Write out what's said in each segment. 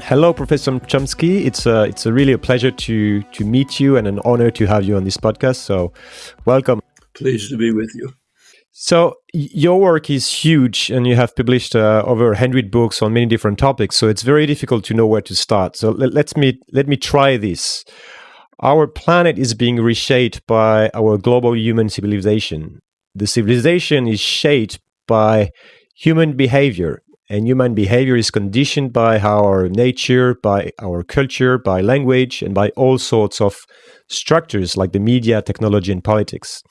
Hello, Professor Chomsky. It's a, it's a really a pleasure to, to meet you and an honor to have you on this podcast. So, welcome. Pleased to be with you. So, your work is huge, and you have published uh, over 100 books on many different topics. So, it's very difficult to know where to start. So, let, let's me, let me try this. Our planet is being reshaped by our global human civilization. The civilization is shaped by human behavior, and human behavior is conditioned by our nature, by our culture, by language, and by all sorts of structures like the media, technology, and politics.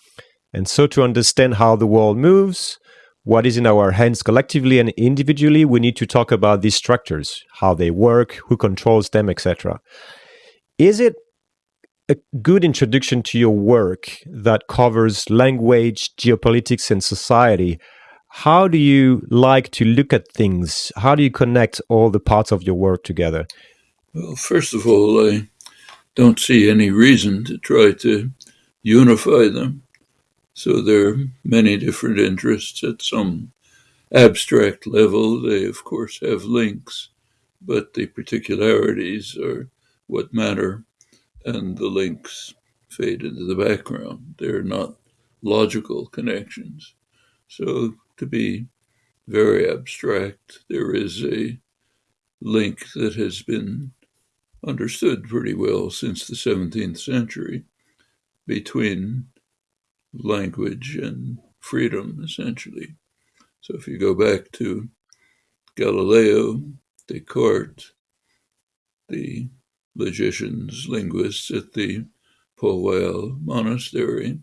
And so, to understand how the world moves, what is in our hands collectively and individually, we need to talk about these structures, how they work, who controls them, etc. Is it a good introduction to your work that covers language, geopolitics, and society. How do you like to look at things? How do you connect all the parts of your work together? Well, first of all, I don't see any reason to try to unify them. So there are many different interests at some abstract level. They, of course, have links, but the particularities are what matter and the links fade into the background. They're not logical connections. So, to be very abstract, there is a link that has been understood pretty well since the 17th century between language and freedom, essentially. So, if you go back to Galileo, Descartes, the logicians, linguists at the Paul Monastery,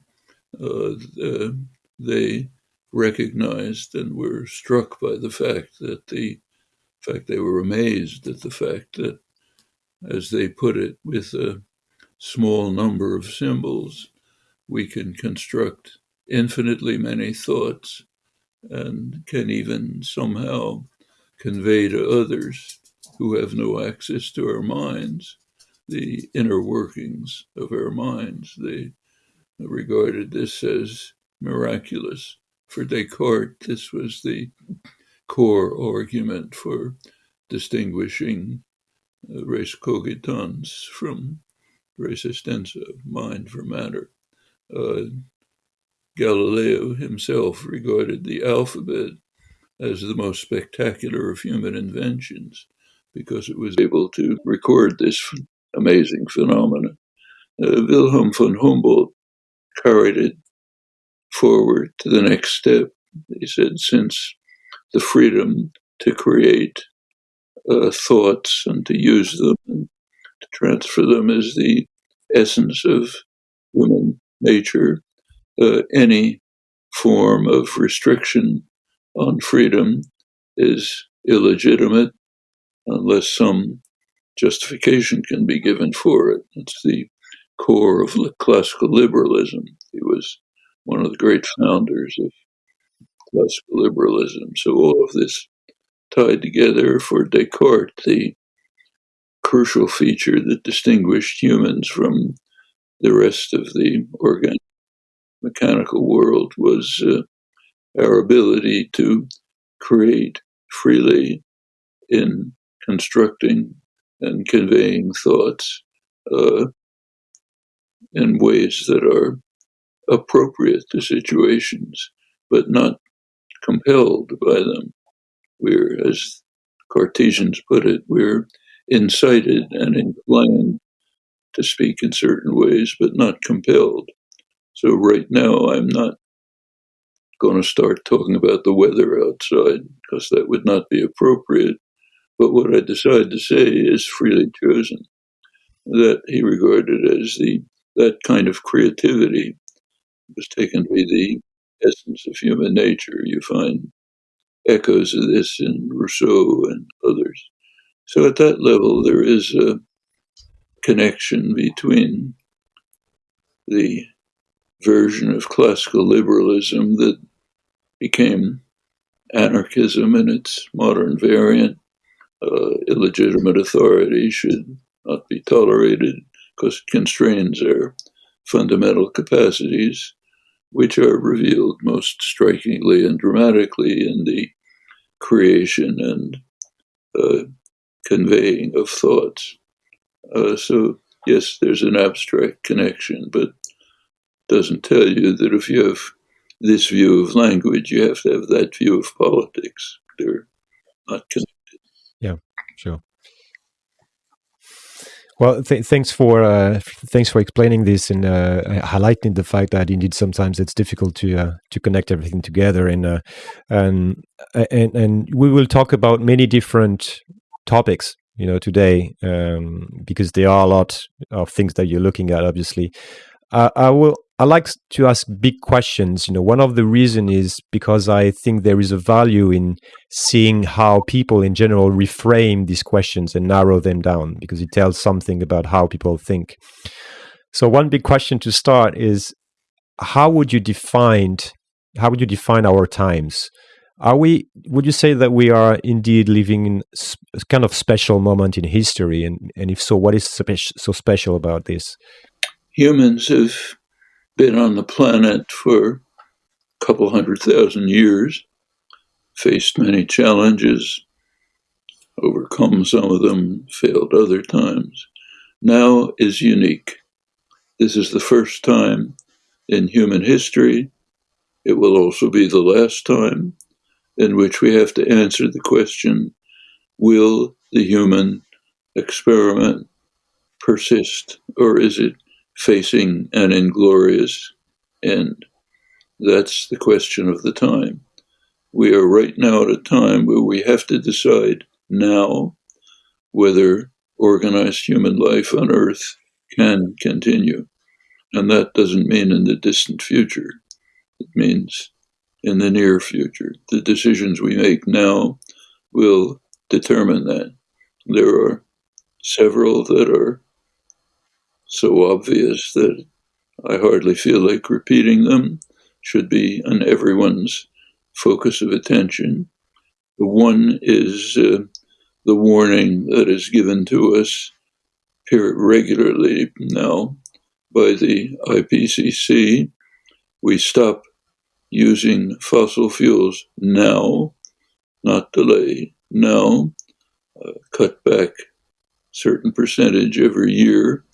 uh, uh, they recognized and were struck by the fact that the fact they were amazed at the fact that as they put it with a small number of symbols we can construct infinitely many thoughts and can even somehow convey to others who have no access to our minds the inner workings of our minds. They regarded this as miraculous. For Descartes, this was the core argument for distinguishing uh, res cogitans from res extensa, mind for matter. Uh, Galileo himself regarded the alphabet as the most spectacular of human inventions because it was able to record this amazing phenomenon. Uh, Wilhelm von Humboldt carried it forward to the next step. He said, since the freedom to create uh, thoughts and to use them and to transfer them is the essence of human nature, uh, any form of restriction on freedom is illegitimate unless some justification can be given for it. It's the core of classical liberalism. He was one of the great founders of classical liberalism. So all of this tied together for Descartes, the crucial feature that distinguished humans from the rest of the organic mechanical world was uh, our ability to create freely in constructing and conveying thoughts uh, in ways that are appropriate to situations, but not compelled by them. We're, as Cartesians put it, we're incited and inclined to speak in certain ways, but not compelled. So, right now, I'm not going to start talking about the weather outside because that would not be appropriate. But what I decide to say is freely chosen, that he regarded as the that kind of creativity was taken to be the essence of human nature. You find echoes of this in Rousseau and others. So at that level, there is a connection between the version of classical liberalism that became anarchism in its modern variant uh, illegitimate authority should not be tolerated because it constrains our fundamental capacities, which are revealed most strikingly and dramatically in the creation and uh, conveying of thoughts. Uh, so, yes, there's an abstract connection, but doesn't tell you that if you have this view of language, you have to have that view of politics. They're not connected. Yeah, sure. Well, th- thanks for uh, thanks for explaining this and uh, highlighting the fact that indeed sometimes it's difficult to uh, to connect everything together. And, uh, and and and we will talk about many different topics, you know, today um, because there are a lot of things that you're looking at. Obviously, I will I like to ask big questions. You know, one of the reason is because I think there is a value in seeing how people in general reframe these questions and narrow them down because it tells something about how people think. So one big question to start is how would you define how would you define our times? Are we would you say that we are indeed living in a kind of special moment in history and and if so what is so special about this? Humans have been on the planet for a couple hundred thousand years, faced many challenges, overcome some of them, failed other times. Now is unique. This is the first time in human history. It will also be the last time in which we have to answer the question will the human experiment persist or is it facing an inglorious end? That's the question of the time. We are right now at a time where we have to decide now whether organized human life on Earth can continue. And that doesn't mean in the distant future, it means in the near future. The decisions we make now will determine that. There are several that are so obvious that I hardly feel like repeating them, should be on everyone's focus of attention. The one is uh, the warning that is given to us here regularly now by the IPCC. We stop using fossil fuels now, not delay, now, uh, cut back certain percentage every year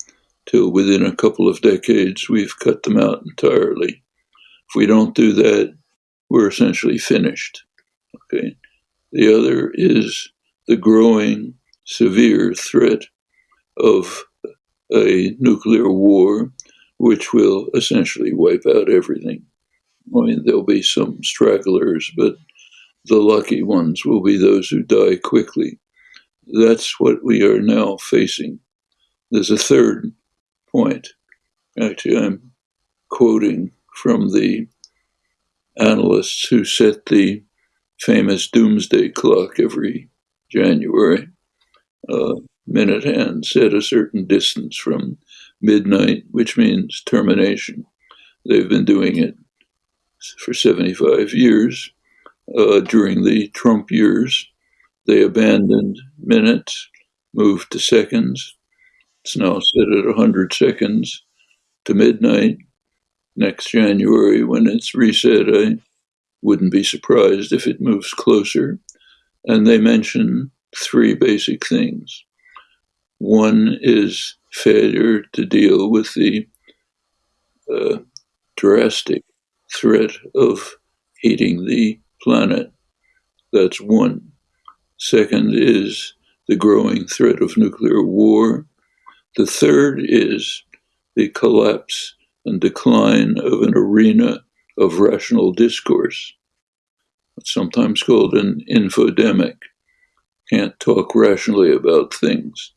till within a couple of decades we've cut them out entirely. If we don't do that, we're essentially finished. Okay. The other is the growing severe threat of a nuclear war, which will essentially wipe out everything. I mean, there'll be some stragglers, but the lucky ones will be those who die quickly. That's what we are now facing. There's a third point. Actually, I'm quoting from the analysts who set the famous doomsday clock every January. Uh, minute hand set a certain distance from midnight, which means termination. They've been doing it for 75 years. Uh, during the Trump years, they abandoned minutes, moved to seconds, it's now set at 100 seconds to midnight. Next January, when it's reset, I wouldn't be surprised if it moves closer. And they mention three basic things. One is failure to deal with the uh, drastic threat of heating the planet. That's one. Second is the growing threat of nuclear war. The third is the collapse and decline of an arena of rational discourse, it's sometimes called an infodemic. Can't talk rationally about things,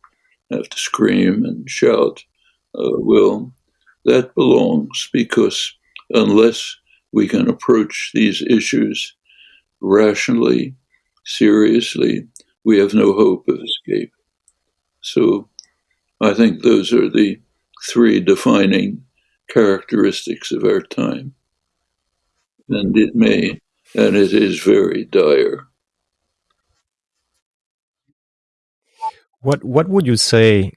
have to scream and shout. Uh, well, that belongs because unless we can approach these issues rationally, seriously, we have no hope of escape. So I think those are the three defining characteristics of our time. And it may, and it is very dire. What what would you say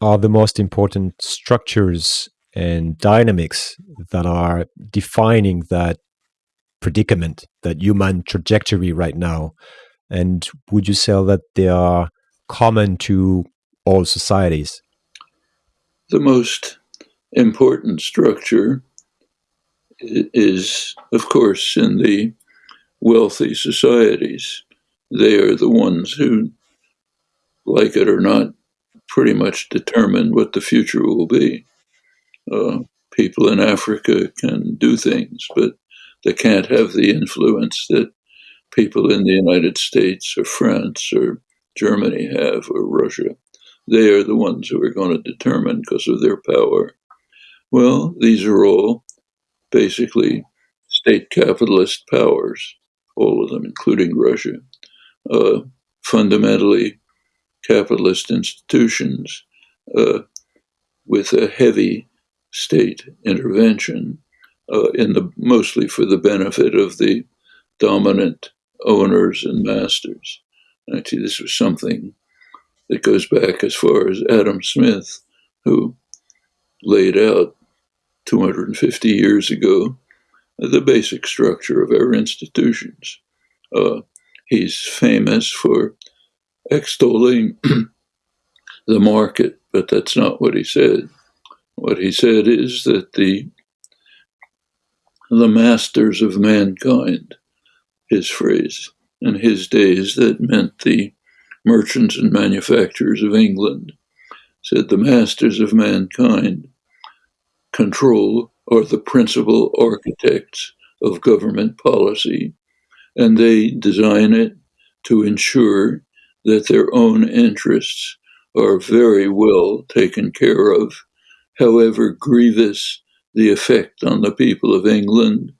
are the most important structures and dynamics that are defining that predicament, that human trajectory right now? And would you say that they are common to all societies? The most important structure is, of course, in the wealthy societies. They are the ones who, like it or not, pretty much determine what the future will be. Uh, people in Africa can do things, but they can't have the influence that people in the United States or France or Germany have or Russia. They are the ones who are going to determine because of their power. Well, these are all basically state capitalist powers, all of them, including Russia, uh, fundamentally capitalist institutions uh, with a heavy state intervention uh, in the mostly for the benefit of the dominant owners and masters. Actually, this was something that goes back as far as Adam Smith, who laid out 250 years ago the basic structure of our institutions. Uh, he's famous for extolling the market, but that's not what he said. What he said is that the the masters of mankind, his phrase, in his days that meant the merchants and manufacturers of England, said the masters of mankind control are the principal architects of government policy, and they design it to ensure that their own interests are very well taken care of, however grievous the effect on the people of England,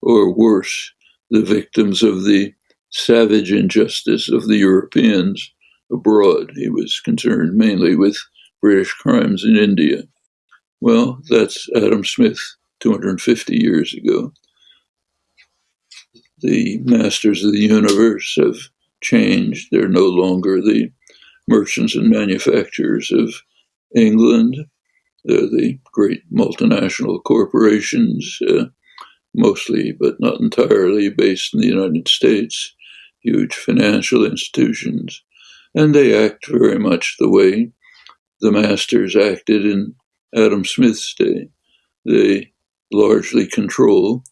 or worse, the victims of the savage injustice of the Europeans abroad. He was concerned mainly with British crimes in India. Well, that's Adam Smith 250 years ago. The masters of the universe have changed. They're no longer the merchants and manufacturers of England. They're the great multinational corporations, uh, mostly but not entirely based in the United States, huge financial institutions. And they act very much the way the masters acted in Adam Smith's day. They largely control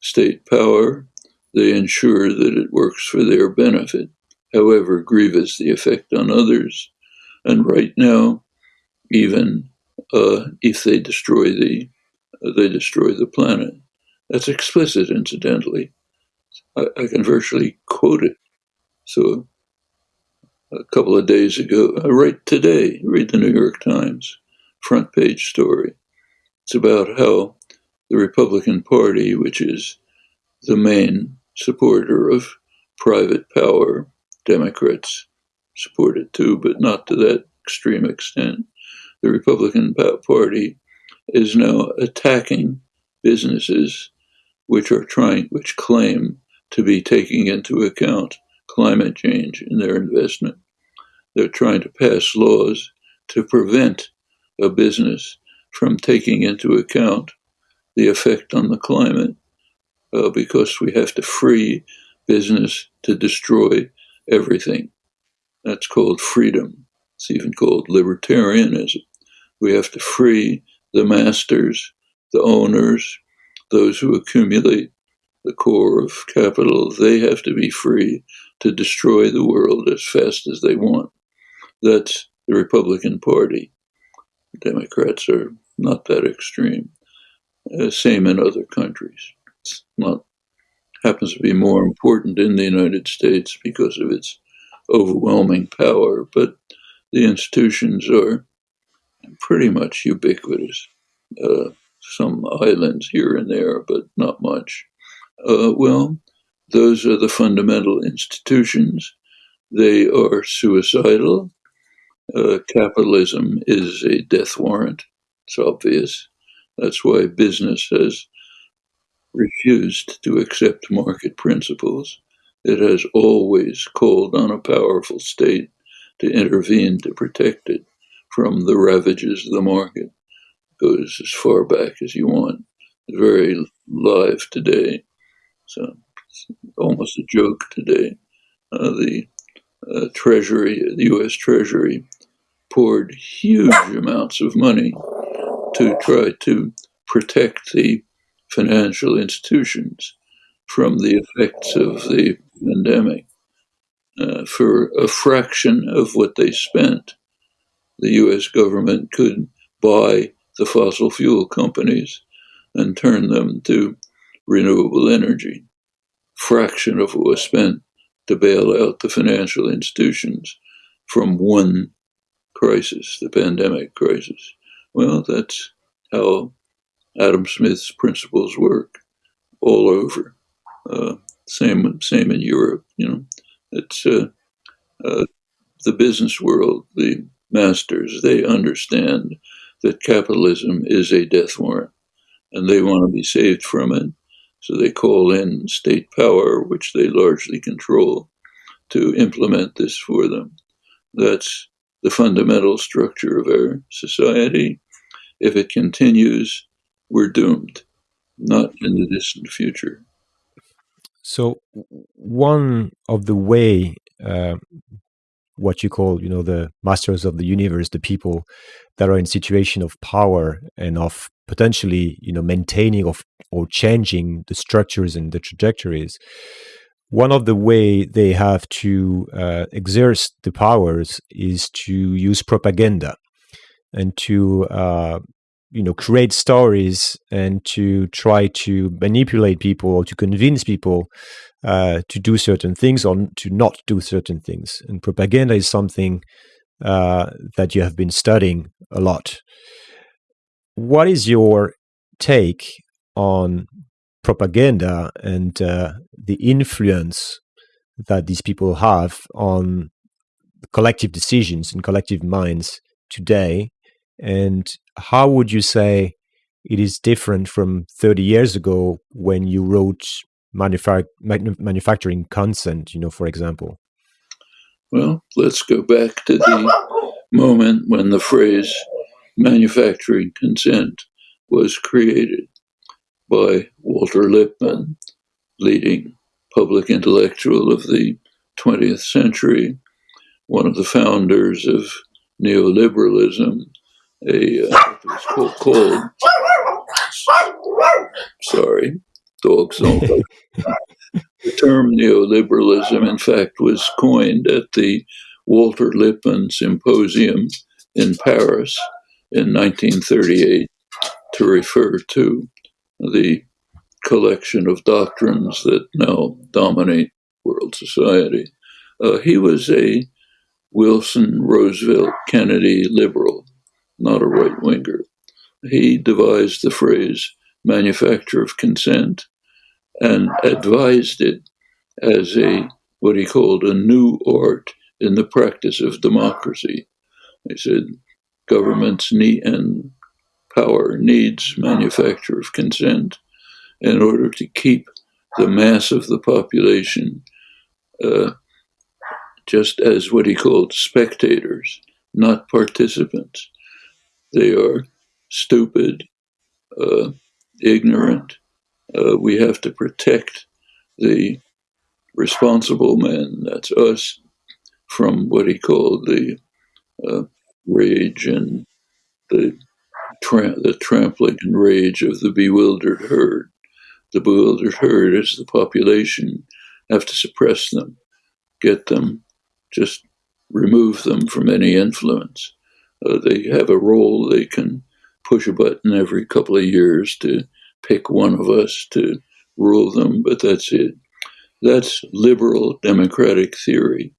state power. They ensure that it works for their benefit, however grievous the effect on others. And right now, even uh, if they destroy the uh, they destroy the planet. That's explicit, incidentally. I, I, can virtually quote it. So, a couple of days ago, uh, right today, read the New York Times front page story. It's about how the Republican Party, which is the main supporter of private power, Democrats support it too, but not to that extreme extent. The Republican Party is now attacking businesses which are trying, which claim to be taking into account climate change in their investment. They're trying to pass laws to prevent a business from taking into account the effect on the climate uh, because we have to free business to destroy everything. That's called freedom. It's even called libertarianism. We have to free the masters, the owners, those who accumulate the core of capital. They have to be free to destroy the world as fast as they want. That's the Republican Party. Democrats are not that extreme. Uh, same in other countries. It's not happens to be more important in the United States because of its overwhelming power, but the institutions are pretty much ubiquitous. Uh, some islands here and there, but not much. Uh, well, those are the fundamental institutions. They are suicidal uh, capitalism is a death warrant. It's obvious. That's why business has refused to accept market principles. It has always called on a powerful state to intervene to protect it from the ravages of the market. It goes as far back as you want. Very live today. It's almost a joke today. Uh, the uh, Treasury, the U.S. Treasury, poured huge amounts of money to try to protect the financial institutions from the effects of the pandemic. Uh, for a fraction of what they spent, the US government could buy the fossil fuel companies and turn them to renewable energy. Fraction of what was spent to bail out the financial institutions from one crisis, the pandemic crisis. Well, that's how Adam Smith's principles work all over. Uh, same, same in Europe. You know, it's uh, uh, the business world, the masters. They understand that capitalism is a death warrant, and they want to be saved from it. So they call in state power, which they largely control, to implement this for them. That's the fundamental structure of our society. If it continues, we're doomed, not in the distant future. So, one of the way, uh, what you call, you know, the masters of the universe, the people that are in situation of power and of potentially, you know, maintaining of or changing the structures and the trajectories. One of the way they have to uh, exert the powers is to use propaganda and to uh, you know create stories and to try to manipulate people or to convince people uh, to do certain things or to not do certain things and propaganda is something uh, that you have been studying a lot what is your take on propaganda and uh, the influence that these people have on collective decisions and collective minds today and how would you say it is different from 30 years ago when you wrote manufa- manufacturing consent, you know, for example? Well, let's go back to the moment when the phrase manufacturing consent was created by Walter Lippmann, leading public intellectual of the 20th century, one of the founders of neoliberalism, a uh, called, called sorry, dogs don't the term neoliberalism, in fact, was coined at the Walter Lippmann Symposium in Paris in 1938 to refer to the collection of doctrines that now dominate world society. Uh, he was a Wilson, Roosevelt, Kennedy liberal not a right winger. He devised the phrase manufacture of consent and advised it as a what he called a new art in the practice of democracy. He said governments need and power needs manufacture of consent in order to keep the mass of the population uh, just as what he called spectators, not participants. They are stupid, uh, ignorant. Uh, we have to protect the responsible men, that's us, from what he called the uh, rage and the, tra- the trampling and rage of the bewildered herd. The bewildered herd is the population, have to suppress them, get them, just remove them from any influence. Uh, they have a role. They can push a button every couple of years to pick one of us to rule them, but that's it. That's liberal democratic theory.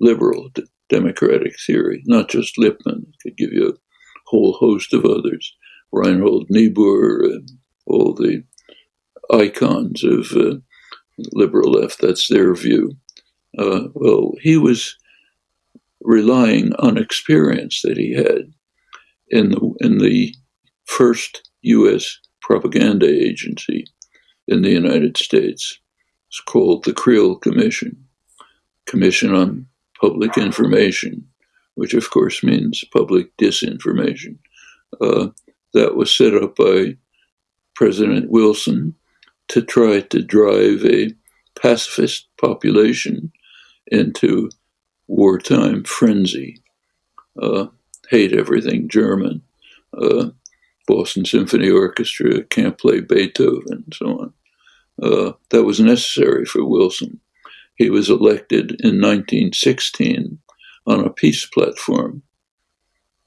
Liberal democratic theory, not just Lippmann. I could give you a whole host of others. Reinhold Niebuhr, and all the icons of uh, liberal left. That's their view. Uh, well, he was relying on experience that he had in the, in the first U.S. propaganda agency in the United States. It's called the Creel Commission, Commission on Public Information, which of course means public disinformation. Uh, that was set up by President Wilson to try to drive a pacifist population into wartime frenzy, uh, hate everything German, uh, Boston Symphony Orchestra can't play Beethoven, and so on. Uh, that was necessary for Wilson. He was elected in 1916 on a peace platform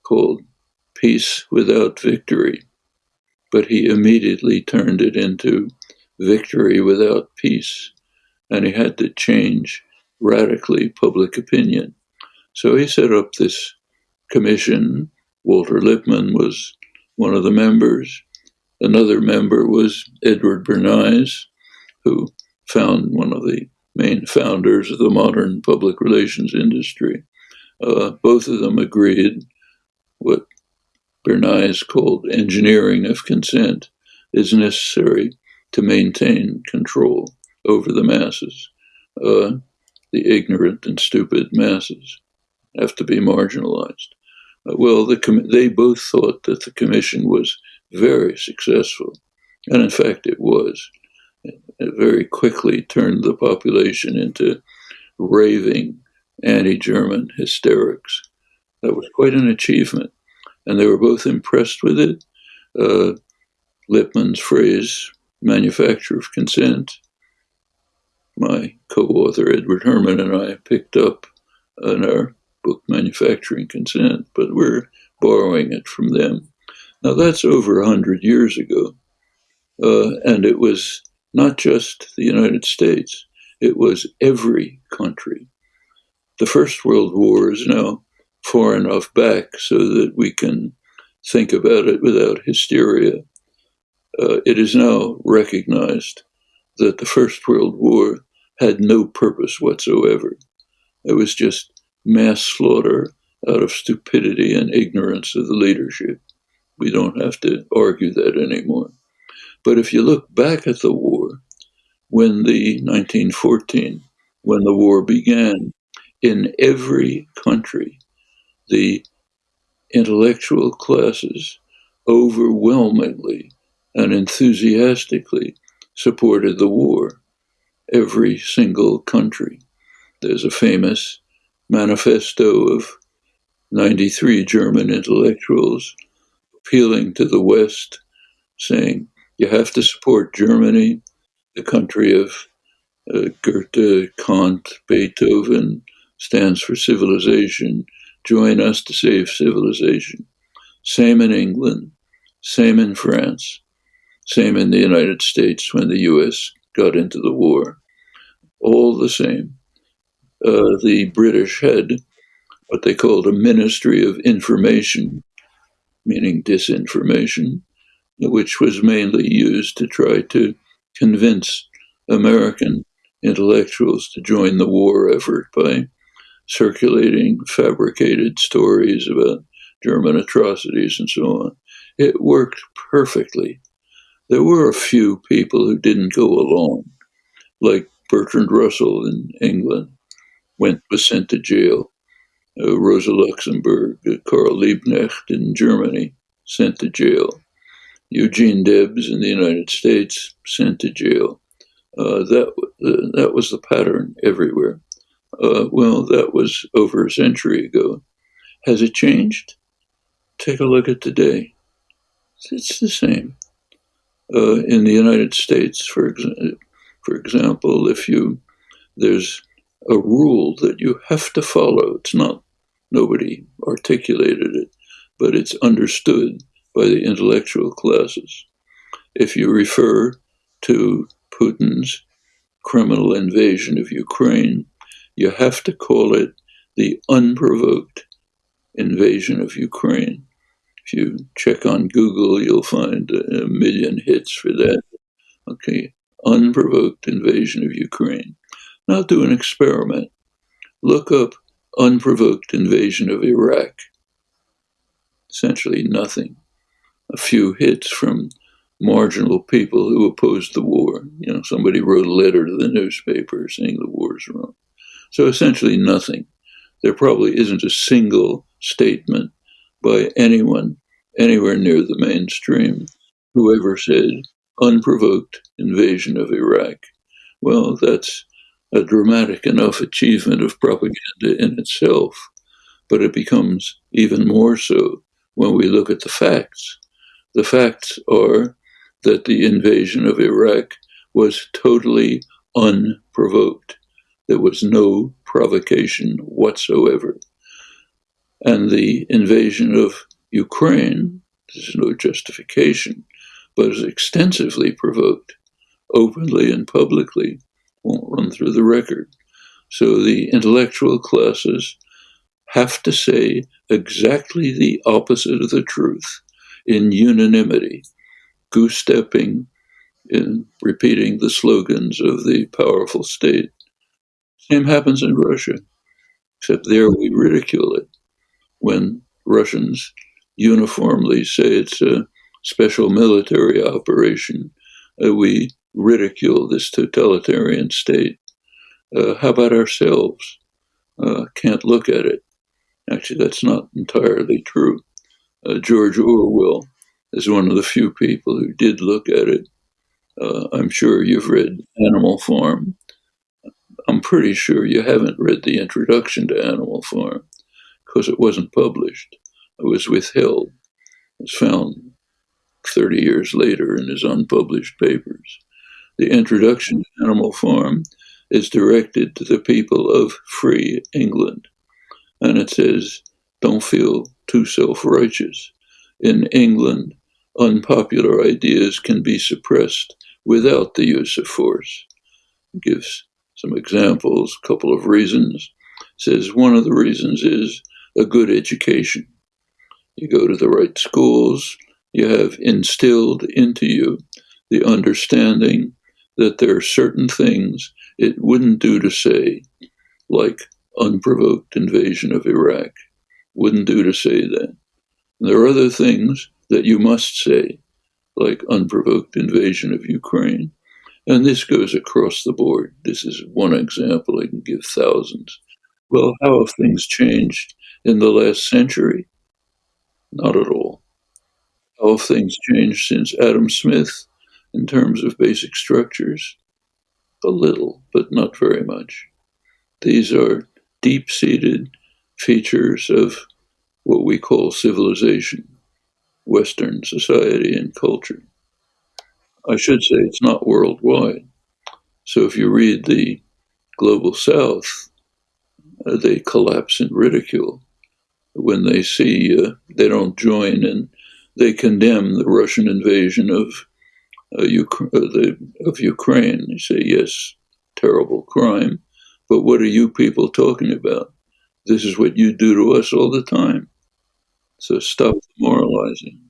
called Peace Without Victory, but he immediately turned it into Victory Without Peace, and he had to change radically public opinion. So he set up this commission. Walter Lippmann was one of the members. Another member was Edward Bernays, who found one of the main founders of the modern public relations industry. Uh, both of them agreed what Bernays called engineering of consent is necessary to maintain control over the masses. Uh, the ignorant and stupid masses have to be marginalized. Uh, well, the they both thought that the commission was very successful, and in fact, it was. It very quickly turned the population into raving anti German hysterics. That was quite an achievement, and they were both impressed with it. Uh, Lippmann's phrase, manufacture of consent, my co author Edward Herman and I picked up in our book Manufacturing Consent, but we're borrowing it from them. Now, that's over 100 years ago. Uh, and it was not just the United States, it was every country. The First World War is now far enough back so that we can think about it without hysteria. Uh, it is now recognized that the First World War had no purpose whatsoever. It was just mass slaughter out of stupidity and ignorance of the leadership. We don't have to argue that anymore. But if you look back at the war, when the 1914, when the war began, in every country, the intellectual classes overwhelmingly and enthusiastically supported the war. Every single country. There's a famous manifesto of 93 German intellectuals appealing to the West, saying, you have to support Germany, the country of uh, Goethe, Kant, Beethoven, stands for civilization. Join us to save civilization. Same in England, same in France, same in the United States when the US got into the war. All the same uh, the British had what they called a Ministry of Information, meaning disinformation, which was mainly used to try to convince American intellectuals to join the war effort by circulating fabricated stories about German atrocities and so on. It worked perfectly. There were a few people who didn't go along, like Bertrand Russell in England, went was sent to jail. Uh, Rosa Luxemburg, uh, Karl Liebknecht in Germany, sent to jail. Eugene Debs in the United States, sent to jail. Uh, that uh, that was the pattern everywhere. Uh, well, that was over a century ago. Has it changed? Take a look at today. It's the same. Uh, in the United States, for for example, if you there's a rule that you have to follow. It's not, nobody articulated it, but it's understood by the intellectual classes. If you refer to Putin's criminal invasion of Ukraine, you have to call it the unprovoked invasion of Ukraine. If you check on Google, you'll find a million hits for that. Okay, unprovoked invasion of Ukraine. Now do an experiment. Look up unprovoked invasion of Iraq. Essentially nothing. A few hits from marginal people who opposed the war. You know, somebody wrote a letter to the newspaper saying the war is wrong. So essentially nothing. There probably isn't a single statement by anyone anywhere near the mainstream who ever said unprovoked invasion of Iraq. Well, that's a dramatic enough achievement of propaganda in itself, but it becomes even more so when we look at the facts. The facts are that the invasion of Iraq was totally unprovoked. There was no provocation whatsoever. And the invasion of Ukraine, there's no justification, but is extensively provoked, openly and publicly. Won't run through the record. So the intellectual classes have to say exactly the opposite of the truth in unanimity, goose stepping in repeating the slogans of the powerful state. Same happens in Russia, except there we ridicule it when Russians uniformly say it's a special military operation. Uh, we ridicule this totalitarian state. Uh, how about ourselves? Uh, can't look at it. Actually, that's not entirely true. Uh, George Orwell is one of the few people who did look at it. Uh, I'm sure you've read Animal Farm. I'm pretty sure you haven't read the introduction to Animal Farm because it wasn't published. It was withheld. It was found 30 years later in his unpublished papers. The introduction to Animal Farm is directed to the people of free England. And it says, don't feel too self righteous. In England, unpopular ideas can be suppressed without the use of force. It gives some examples, a couple of reasons. It says one of the reasons is a good education. You go to the right schools, you have instilled into you the understanding that there are certain things it wouldn't do to say, like unprovoked invasion of Iraq. Wouldn't do to say that. There are other things that you must say, like unprovoked invasion of Ukraine. And this goes across the board. This is one example. I can give thousands. Well, how have things changed in the last century? Not at all. How have things changed since Adam Smith in terms of basic structures? A little, but not very much. These are deep seated features of what we call civilization, Western society and culture. I should say it's not worldwide. So if you read the Global South, uh, they collapse in ridicule when they see uh, they don't join and they condemn the Russian invasion of uh, uh, the, of Ukraine. They say, yes, terrible crime, but what are you people talking about? This is what you do to us all the time. So stop moralizing.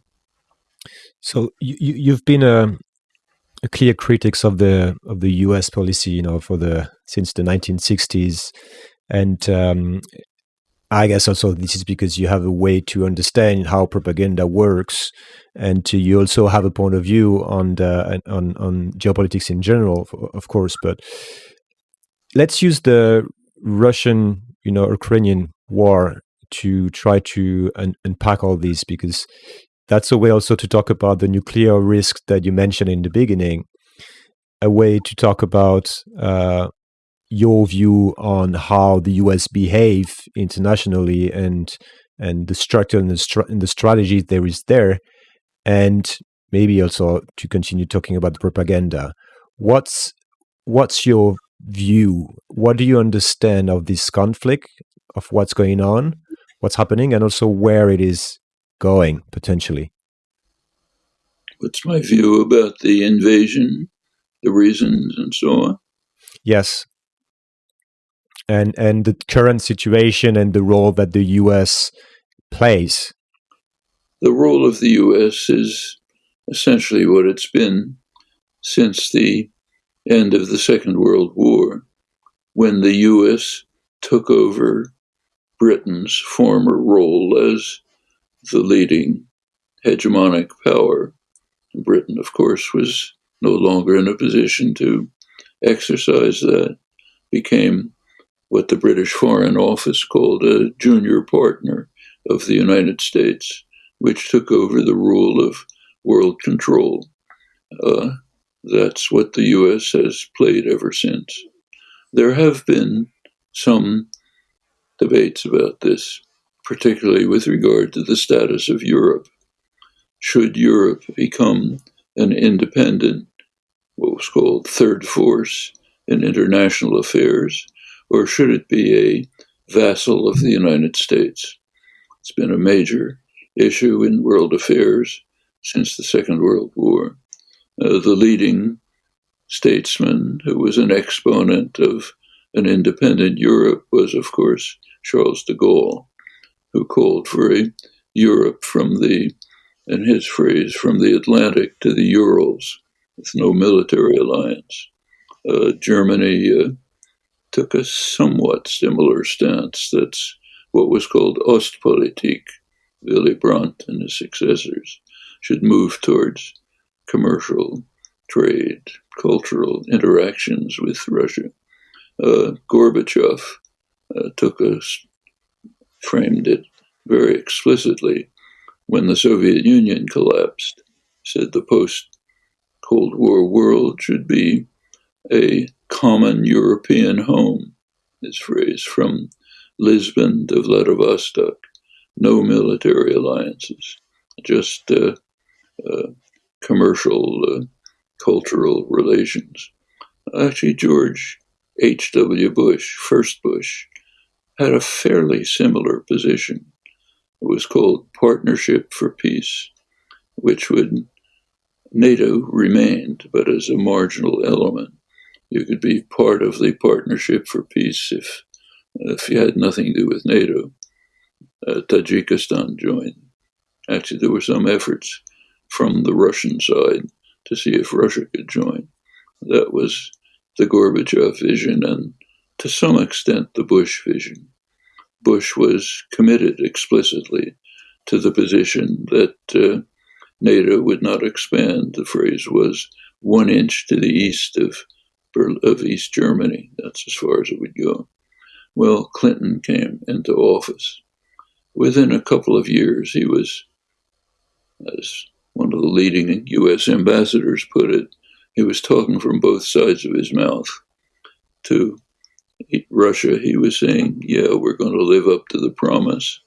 So you, you've been a, a clear critic of the of the U.S. policy, you know, for the since the 1960s, and um, I guess also this is because you have a way to understand how propaganda works, and to, you also have a point of view on the on on geopolitics in general, of course. But let's use the Russian, you know, Ukrainian war to try to un- unpack all this because that's a way also to talk about the nuclear risk that you mentioned in the beginning. A way to talk about uh, your view on how the US behave internationally and and the structure and the, str- and the strategy there is there, and maybe also to continue talking about the propaganda. What's what's your view? What do you understand of this conflict, of what's going on, what's happening, and also where it is going potentially? What's my view about the invasion, the reasons, and so on? Yes, and and the current situation and the role that the U.S. plays. The role of the U.S. is essentially what it's been since the end of the Second World War, when the U.S. took over Britain's former role as the leading hegemonic power. Britain, of course, was no longer in a position to exercise that, became what the British Foreign Office called a junior partner of the United States, which took over the rule of world control. Uh, that's what the US has played ever since. there have been some debates about this, particularly with regard to the status of Europe. Should Europe become an independent, what was called third force in international affairs, or should it be a vassal of the United States? It's been a major issue in world affairs since the Second World War. Uh, the leading statesman who was an exponent of an independent Europe was, of course, Charles de Gaulle, who called for a Europe from the, in his phrase, from the Atlantic to the Urals, with no military alliance. Uh, Germany uh, took a somewhat similar stance. That's what was called Ostpolitik. Willy Brandt and his successors should move towards commercial trade, cultural interactions with Russia. Uh, Gorbachev uh, took us, framed it very explicitly. When the Soviet Union collapsed, said the post Cold War world should be a common European home, his phrase, from Lisbon to Vladivostok, no military alliances, just uh, uh, commercial, uh, cultural relations. Actually, George H.W. Bush, first Bush, had a fairly similar position. It was called Partnership for Peace, which would NATO remained, but as a marginal element. You could be part of the Partnership for Peace if if you had nothing to do with NATO. Uh, Tajikistan joined. Actually, there were some efforts from the Russian side to see if Russia could join. That was the Gorbachev vision and to some extent the Bush vision. Bush was committed explicitly to the position that uh, NATO would not expand. The phrase was one inch to the east of, of East Germany. That's as far as it would go. Well, Clinton came into office. Within a couple of years, he was, as one of the leading U.S. ambassadors put it, he was talking from both sides of his mouth. To Russia, he was saying, Yeah, we're going to live up to the promise.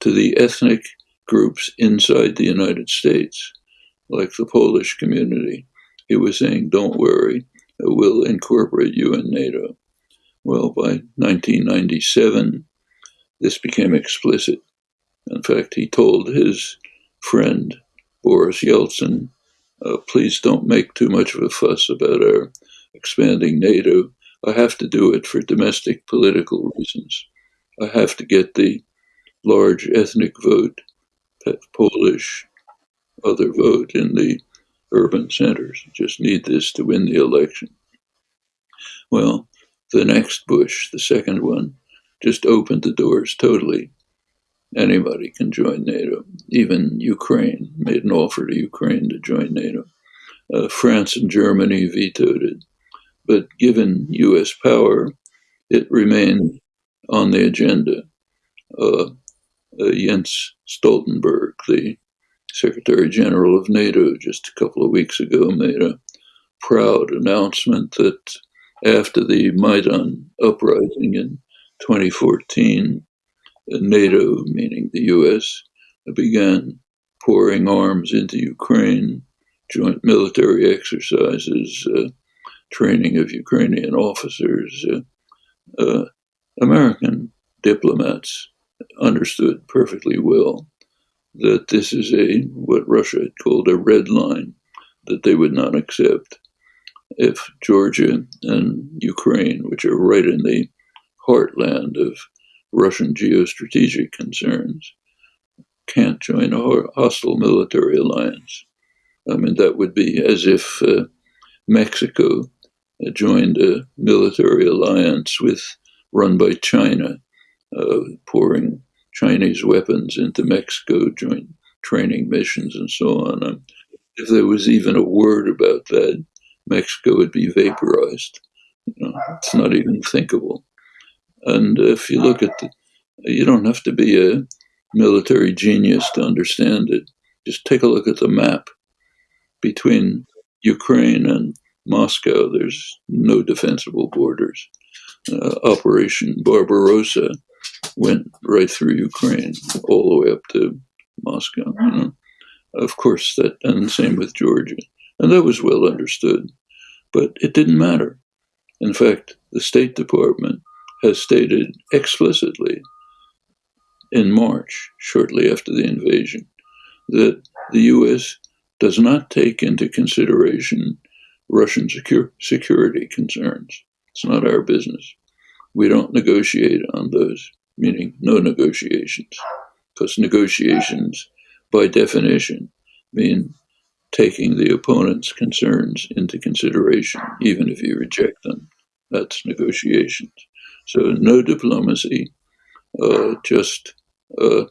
To the ethnic groups inside the United States, like the Polish community, he was saying, Don't worry, we'll incorporate you in NATO. Well, by 1997, this became explicit. In fact, he told his friend Boris Yeltsin uh, please don't make too much of a fuss about our expanding NATO. I have to do it for domestic political reasons. I have to get the large ethnic vote, Polish, other vote in the urban centers. Just need this to win the election. Well, the next Bush, the second one, just opened the doors totally. Anybody can join NATO. Even Ukraine made an offer to Ukraine to join NATO. Uh, France and Germany vetoed it. But given US power, it remained on the agenda. Uh, uh, Jens Stoltenberg, the Secretary General of NATO, just a couple of weeks ago made a proud announcement that after the Maidan uprising in 2014, NATO, meaning the US, began pouring arms into Ukraine, joint military exercises, uh, training of Ukrainian officers. Uh, uh, American diplomats understood perfectly well that this is a what Russia had called a red line that they would not accept if Georgia and Ukraine, which are right in the heartland of Russian geostrategic concerns, can't join a hostile military alliance. I mean, that would be as if uh, Mexico joined a military alliance with run by China, uh, pouring Chinese weapons into Mexico, joint training missions, and so on. Um, if there was even a word about that, Mexico would be vaporized. You know, it's not even thinkable. And if you look at the, you don't have to be a military genius to understand it. Just take a look at the map between Ukraine and Moscow. There's no defensible borders. uh, Operation Barbarossa went right through Ukraine, all the way up to Moscow. You know? Of course, that and same with Georgia, and that was well understood, but it didn't matter. In fact, the State Department has stated explicitly in March, shortly after the invasion, that the U.S. does not take into consideration Russian secure, security concerns. It's not our business. We don't negotiate on those, meaning no negotiations, because negotiations, by definition, mean taking the opponent's concerns into consideration, even if you reject them. That's negotiations. So, no diplomacy, uh, just uh,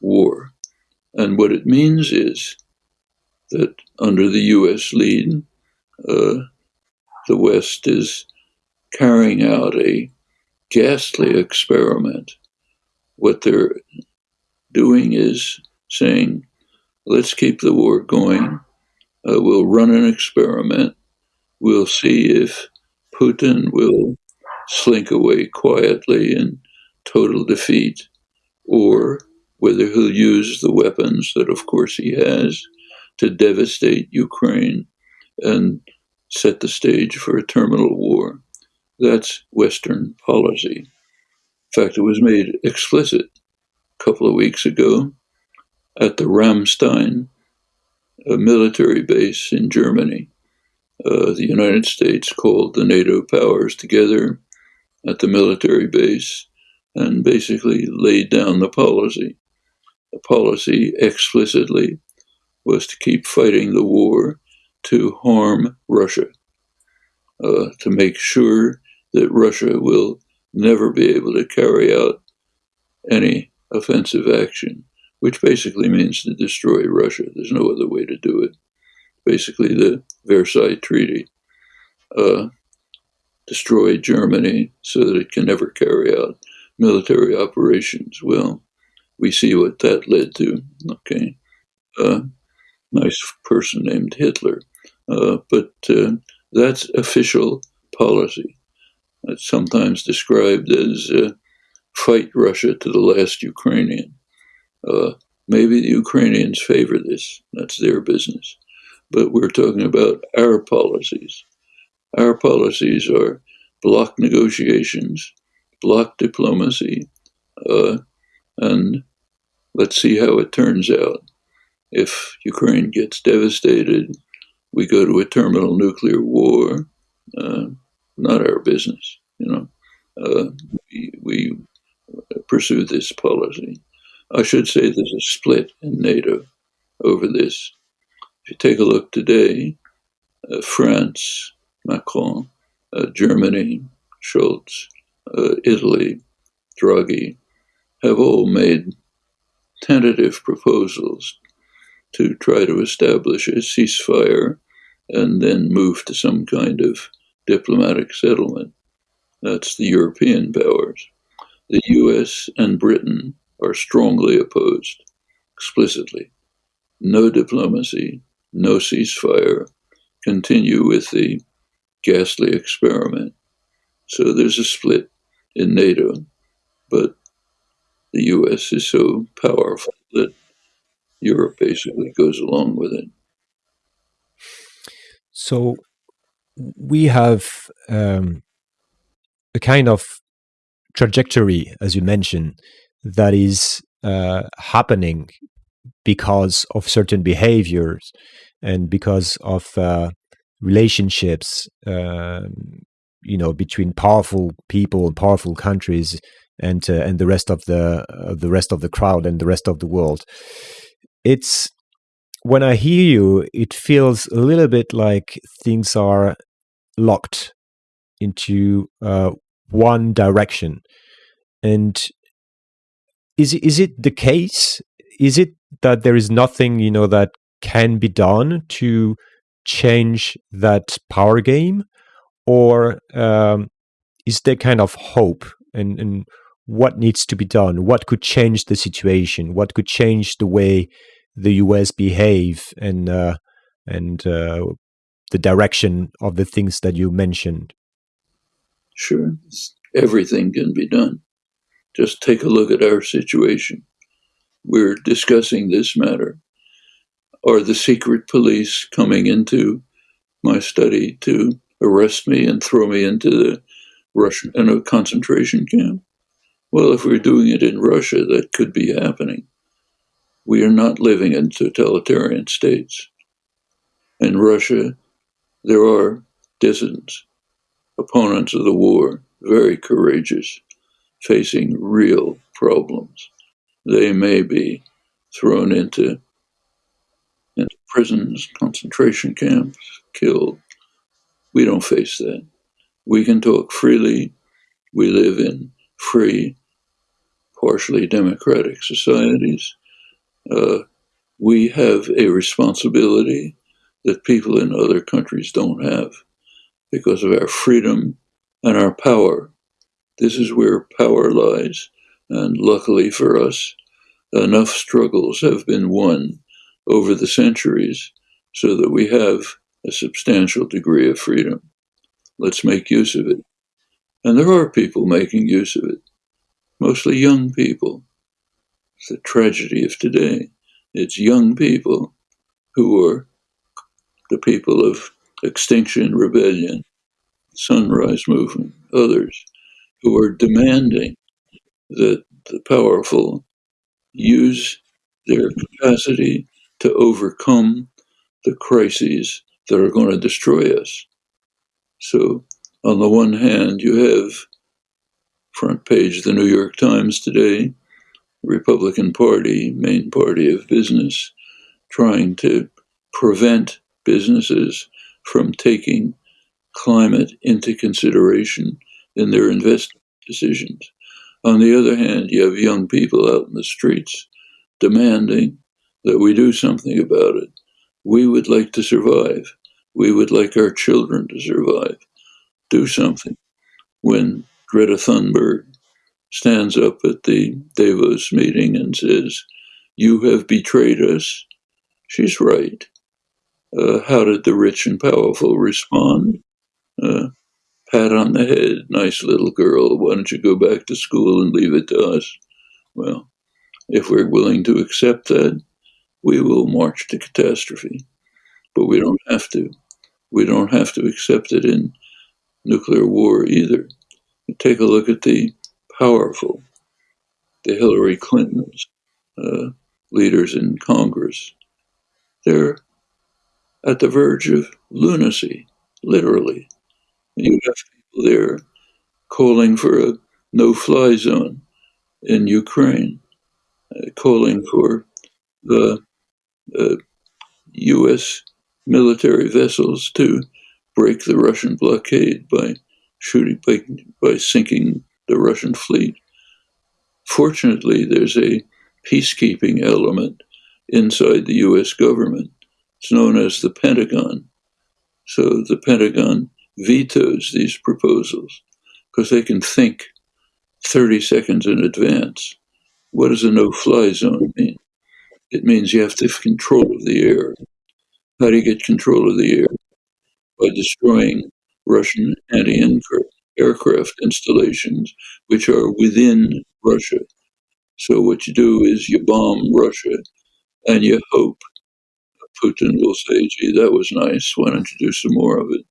war. And what it means is that under the US lead, uh, the West is carrying out a ghastly experiment. What they're doing is saying, let's keep the war going. Uh, we'll run an experiment. We'll see if Putin will slink away quietly in total defeat or whether he'll use the weapons that, of course, he has to devastate Ukraine and set the stage for a terminal war. That's Western policy. In fact, it was made explicit a couple of weeks ago at the Ramstein a military base in Germany. Uh, the United States called the NATO powers together at the military base and basically laid down the policy. The policy explicitly was to keep fighting the war to harm Russia, uh, to make sure that Russia will never be able to carry out any offensive action, which basically means to destroy Russia. There's no other way to do it. Basically, the Versailles Treaty uh, destroyed Germany so that it can never carry out military operations. Well, we see what that led to. Okay. Uh, nice person named Hitler. Uh, but uh, that's official policy. It's sometimes described as uh, fight Russia to the last Ukrainian. Uh, maybe the Ukrainians favor this. That's their business. But we're talking about our policies. Our policies are block negotiations, block diplomacy, uh, and let's see how it turns out. If Ukraine gets devastated, we go to a terminal nuclear war. Uh, not our business, you know. Uh, we, we pursue this policy. I should say there's a split in NATO over this. If you take a look today, uh, France, Macron, uh, Germany, Scholz, uh, Italy, Draghi, have all made tentative proposals to try to establish a ceasefire and then move to some kind of diplomatic settlement. That's the European powers. The US and Britain are strongly opposed, explicitly. No diplomacy, no ceasefire, continue with the ghastly experiment. So there's a split in NATO, but the US is so powerful that Europe basically goes along with it. So we have um, a kind of trajectory, as you mentioned, that is uh, happening because of certain behaviors and because of uh, relationships, uh, you know, between powerful people and powerful countries and uh, and the rest of the the rest of the crowd and the rest of the world. It's when I hear you, it feels a little bit like things are locked into uh, one direction. And is is it the case? Is it that there is nothing you know that can be done to change that power game, or um, is there kind of hope and, and what needs to be done? What could change the situation? What could change the way the US behave and uh, and uh, the direction of the things that you mentioned? Sure. everything can be done. Just take a look at our situation. We're discussing this matter. Are the secret police coming into my study to arrest me and throw me into the Russian in a concentration camp? Well, if we're doing it in Russia, that could be happening. We are not living in totalitarian states. In Russia, there are dissidents, opponents of the war, very courageous, facing real problems. They may be thrown into prisons, concentration camps, killed. We don't face that. We can talk freely. We live in free, partially democratic societies. Uh, we have a responsibility that people in other countries don't have because of our freedom and our power. This is where power lies. And luckily for us, enough struggles have been won over the centuries so that we have a substantial degree of freedom. Let's make use of it. And there are people making use of it, mostly young people. It's the tragedy of today. It's young people who are the people of Extinction Rebellion, Sunrise Movement, others, who are demanding that the powerful use their capacity to overcome the crises that are going to destroy us. So, on the one hand, you have front page the New York Times today, Republican Party, main party of business, trying to prevent businesses from taking climate into consideration in their investment decisions. On the other hand, you have young people out in the streets demanding that we do something about it. We would like to survive. We would like our children to survive. Do something. When Greta Thunberg stands up at the Davos meeting and says, You have betrayed us, she's right. Uh, how did the rich and powerful respond? Uh, pat on the head, nice little girl, why don't you go back to school and leave it to us? Well, if we're willing to accept that, we will march to catastrophe. But we don't have to. We don't have to accept it in nuclear war either. take a look at the powerful, the Hillary Clintons, uh, leaders in Congress. They're at the verge of lunacy, literally. You have people there calling for a no fly zone in Ukraine, uh, calling for the Uh, U.S. military vessels to break the Russian blockade by shooting, by, by sinking the Russian fleet. Fortunately, there's a peacekeeping element inside the U.S. government. It's known as the Pentagon. So the Pentagon vetoes these proposals because they can think 30 seconds in advance. What does a no fly zone mean? It means you have to have control of the air. How do you get control of the air? By destroying Russian anti aircraft installations, which are within Russia. So, what you do is you bomb Russia and you hope Putin will say, gee, that was nice. Why don't you do some more of it?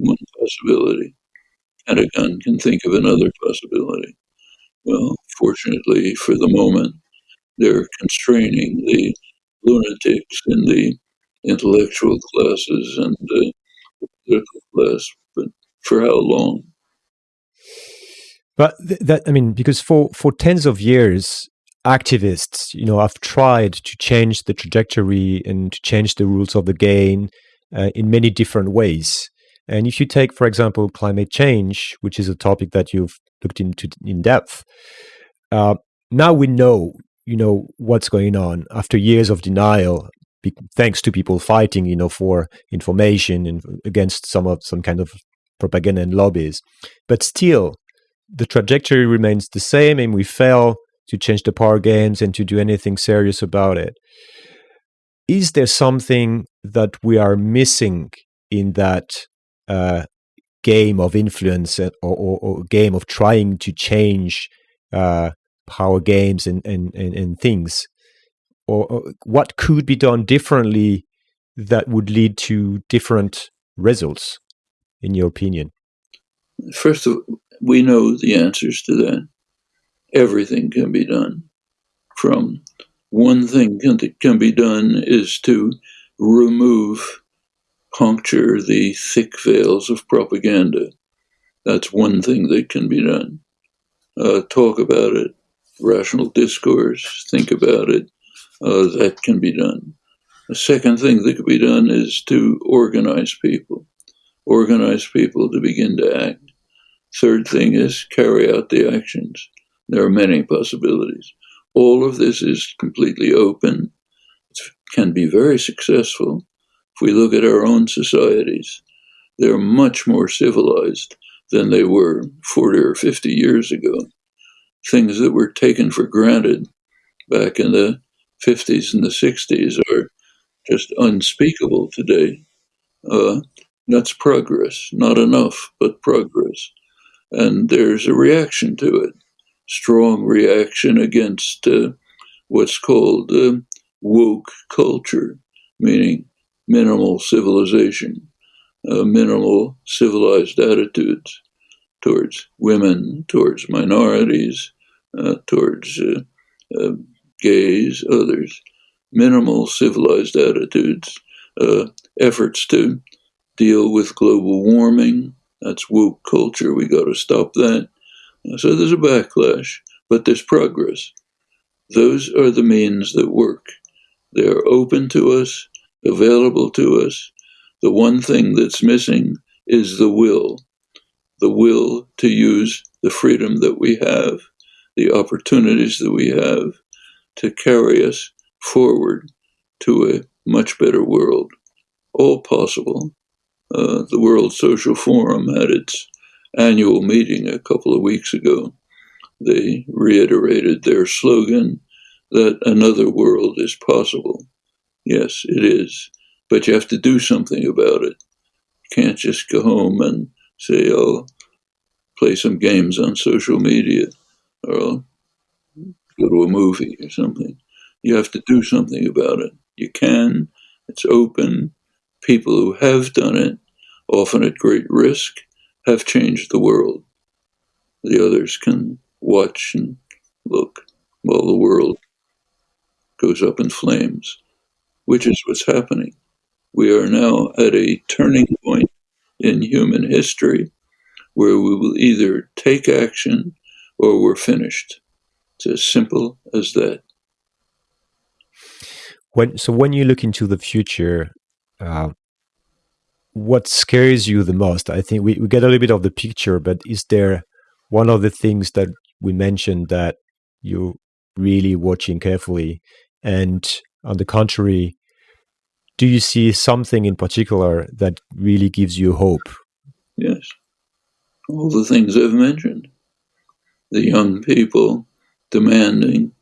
one possibility. Pentagon can think of another possibility. Well, fortunately for the moment, they're constraining the lunatics in the intellectual classes and the political class, but for how long? But th- that I mean, because for for tens of years, activists, you know, have tried to change the trajectory and to change the rules of the game uh, in many different ways. And if you take, for example, climate change, which is a topic that you've looked into in depth, uh, now we know, you know, what's going on after years of denial, be- thanks to people fighting, you know, for information and against some of some kind of propaganda and lobbies. But still, the trajectory remains the same, and we fail to change the power games and to do anything serious about it. Is there something that we are missing in that uh, game of influence or, or, or game of trying to change uh, power games and, and, and, and things? Or, or, what could be done differently that would lead to different results, in your opinion? First of all, we know the answers to that. Everything can be done. From one thing that can be done is to remove, puncture the thick veils of propaganda. That's one thing that can be done. Uh, talk about it, rational discourse, think about it. Uh, that can be done. The second thing that could be done is to organize people, organize people to begin to act. Third thing is carry out the actions. There are many possibilities. All of this is completely open. It can be very successful. If we look at our own societies, they're much more civilized than they were 40 or 50 years ago. Things that were taken for granted back in the 50s and the 60s are just unspeakable today. Uh, that's progress. Not enough, but progress. And there's a reaction to it strong reaction against uh, what's called uh, woke culture, meaning minimal civilization, uh, minimal civilized attitudes towards women, towards minorities, uh, towards uh, uh, gays, others, minimal civilized attitudes, efforts to deal with global warming. That's woke culture. We got to stop that so there's a backlash, but there's progress. Those are the means that work. They are open to us, available to us. The one thing that's missing is the will the will to use the freedom that we have, the opportunities that we have to carry us forward to a much better world. All possible. Uh, the World Social Forum had its annual meeting a couple of weeks ago, they reiterated their slogan that another world is possible. Yes, it is. But you have to do something about it. You can't just go home and say, oh, play some games on social media or I'll go to a movie or something. You have to do something about it. You can, it's open. People who have done it, often at great risk, have changed the world. The others can watch and look while the world goes up in flames, which is what's happening. We are now at a turning point in human history where we will either take action or we're finished. It's as simple as that. When so when you look into the future, uh, what scares you the most? I think we, we get a little bit of the picture, but is there one of the things that we mentioned that you're really watching carefully? And on the contrary, do you see something in particular that really gives you hope? Yes. All the things I've mentioned. The young people demanding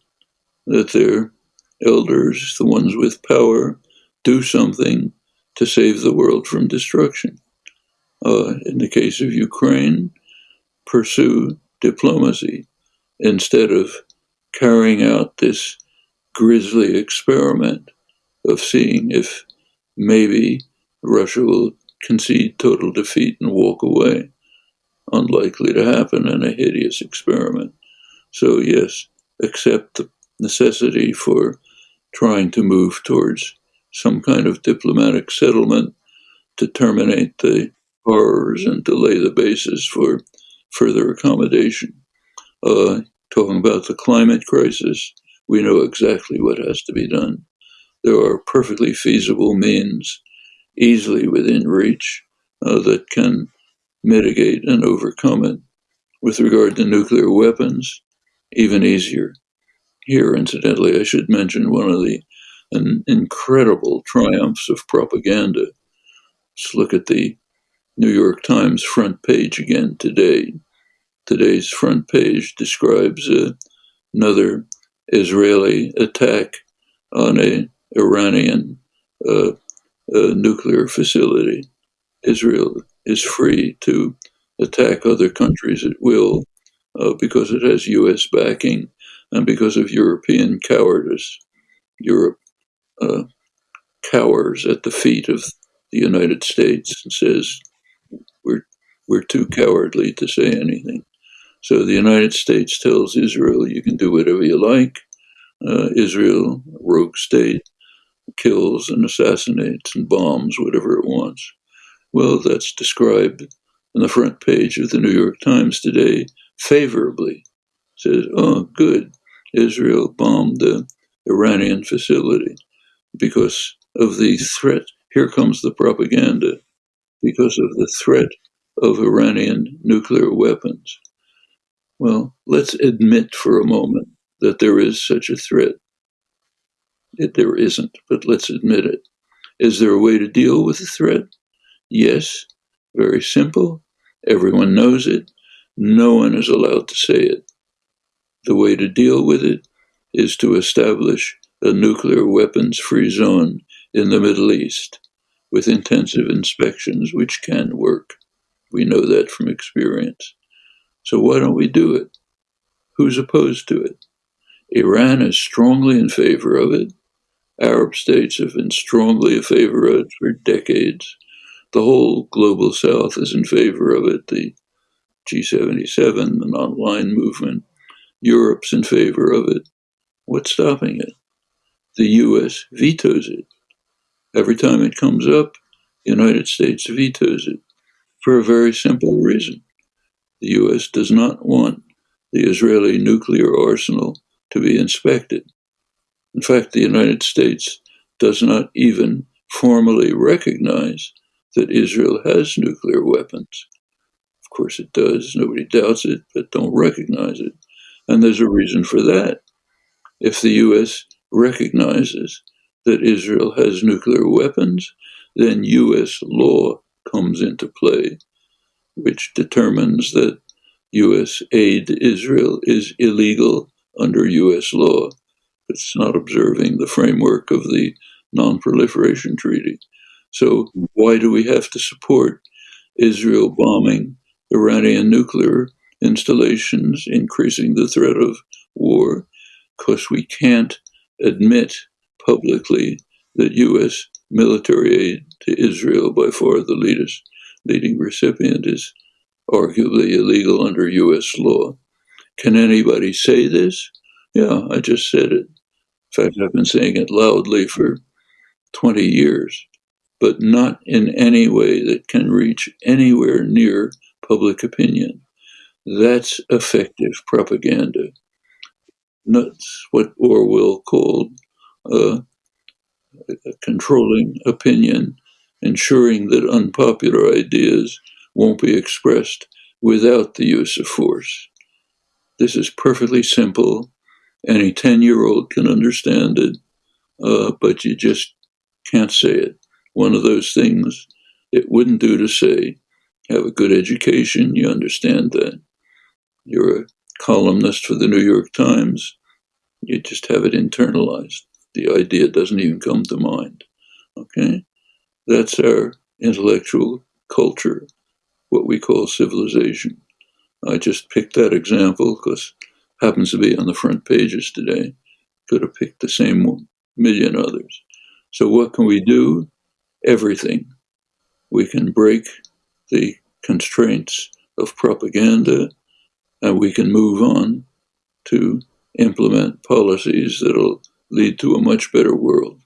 that their elders, the ones with power, do something to save the world from destruction. Uh, in the case of Ukraine, pursue diplomacy instead of carrying out this grisly experiment of seeing if maybe Russia will concede total defeat and walk away. Unlikely to happen in a hideous experiment. So, yes, accept the necessity for trying to move towards some kind of diplomatic settlement to terminate the horrors and to lay the basis for further accommodation. Uh, talking about the climate crisis, we know exactly what has to be done. There are perfectly feasible means, easily within reach, uh, that can mitigate and overcome it. With regard to nuclear weapons, even easier. Here, incidentally, I should mention one of the an incredible triumphs of propaganda. Let's look at the New York Times front page again today. Today's front page describes uh, another Israeli attack on a Iranian uh, nuclear facility. Israel is free to attack other countries at will uh, because it has U.S. backing and because of European cowardice. Europe uh, cowers at the feet of the United States and says, we're, we're too cowardly to say anything. So the United States tells Israel, you can do whatever you like. Uh, Israel, rogue state, kills and assassinates and bombs whatever it wants. Well, that's described on the front page of the New York Times today favorably. It says, oh, good, Israel bombed the Iranian facility because of the threat. Here comes the propaganda because of the threat of Iranian nuclear weapons. Well, let's admit for a moment that there is such a threat. It, there isn't, but let's admit it. Is there a way to deal with the threat? Yes, very simple. Everyone knows it. No one is allowed to say it. The way to deal with it is to establish a nuclear weapons free zone in the Middle East with intensive inspections, which can work. We know that from experience. So why don't we do it? Who's opposed to it? Iran is strongly in favor of it. Arab states have been strongly in favor of it for decades. The whole global south is in favor of it. The G77, the non-aligned movement, Europe's in favor of it. What's stopping it? The US vetoes it. Every time it comes up, the United States vetoes it for a very simple reason. The US does not want the Israeli nuclear arsenal to be inspected. In fact, the United States does not even formally recognize that Israel has nuclear weapons. Of course, it does. Nobody doubts it, but don't recognize it. And there's a reason for that. If the U.S. recognizes that Israel has nuclear weapons, then U.S. law comes into play, which determines that U.S. aid to Israel is illegal under U.S. law. It's not observing the framework of the Non Proliferation Treaty. So, why do we have to support Israel bombing Iranian nuclear installations, increasing the threat of war? Because we can't admit publicly that U.S. military aid to Israel, by far the leaders, leading recipient, is arguably illegal under U.S. law. Can anybody say this? Yeah, I just said it. In fact, I've been saying it loudly for 20 years, but not in any way that can reach anywhere near public opinion. That's effective propaganda. That's what Orwell called uh, controlling opinion, ensuring that unpopular ideas won't be expressed without the use of force. This is perfectly simple. Any 10 year old can understand it, uh, but you just can't say it. One of those things it wouldn't do to say. Have a good education, you understand that. You're a columnist for the New York Times, you just have it internalized. The idea doesn't even come to mind. Okay? That's our intellectual culture, what we call civilization. I just picked that example because happens to be on the front pages today. Could have picked the same million others. So what can we do? Everything. We can break the constraints of propaganda and we can move on to implement policies that'll lead to a much better world.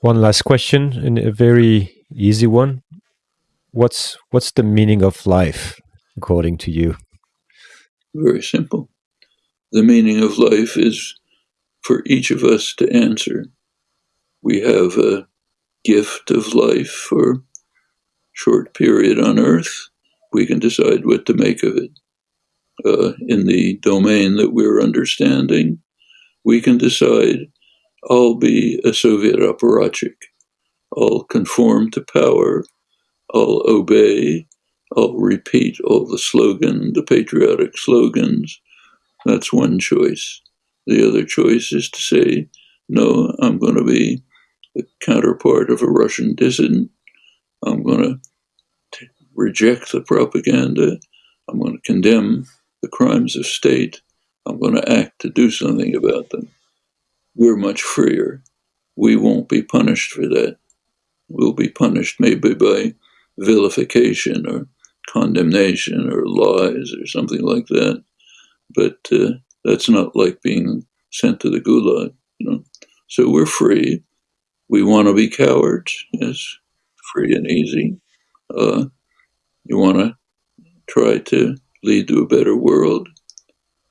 One last question, and a very easy one. What's what's the meaning of life, according to you? Very simple. The meaning of life is for each of us to answer. We have a gift of life for a short period on earth. We can decide what to make of it uh, in the domain that we're understanding, we can decide I'll be a Soviet apparatchik. I'll conform to power. I'll obey. I'll repeat all the slogan, the patriotic slogans. That's one choice. The other choice is to say, no, I'm going to be the counterpart of a Russian dissident. I'm going to reject the propaganda. I'm going to condemn the crimes of state. I'm going to act to do something about them. We're much freer. We won't be punished for that. We'll be punished maybe by vilification or condemnation or lies or something like that. But uh, that's not like being sent to the gulag, you know. So we're free. We want to be cowards, yes, free and easy. Uh, you want to try to lead to a better world,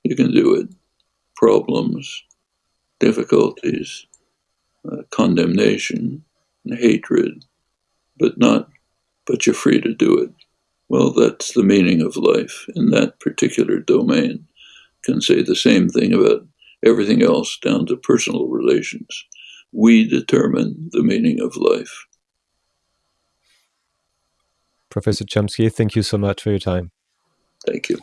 you can do it. Problems, difficulties, uh, condemnation, and hatred, but not, but you're free to do it. Well, that's the meaning of life in that particular domain. Can say the same thing about everything else down to personal relations. We determine the meaning of life. Professor Chomsky, thank you so much for your time. Thank you.